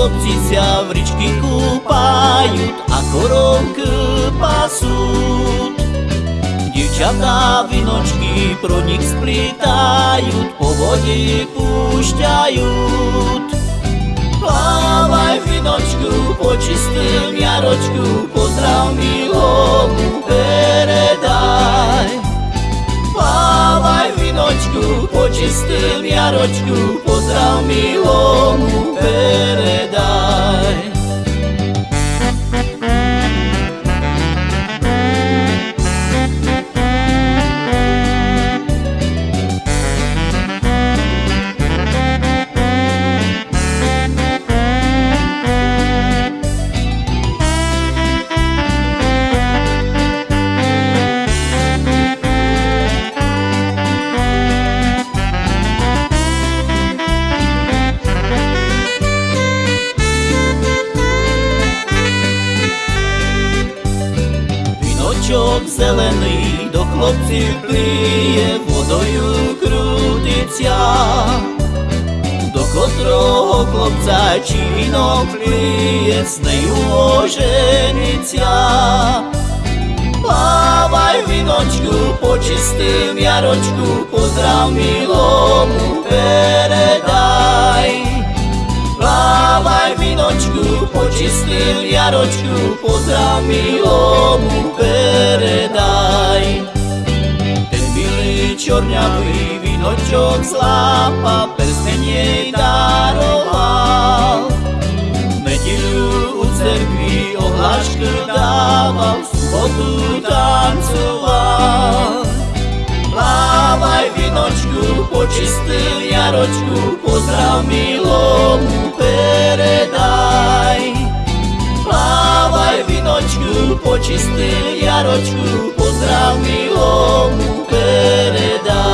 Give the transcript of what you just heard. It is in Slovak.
Deti sa v ričky kúpajú a korovky pasú. Dievčatá vinočky pro nich splítajú, po vode púšťajú. Plávaj vinočku po čistým jaročku, pozdrav milomu peredaj. Plávaj vinočku po čistým jaročku, pozdrav Віночок зелений до хлопців пліє, водою крутиться, до котрого хлопця чи вінок пліє, з нею ожениться. Плавай віночку по чистим ярочку, поздрав милому передай. Počistil Jaročku, pozdrav milomu predaj. Ten milý čorňavý vinočok slápa prstenie daroval. Nedeľu u cerkvi ohlášku dával, v sobotu tancoval. Lávaj vinočku, počistil Jaročku, pozdrav milomu predaj. Jaroću pozdrav milom mu predaj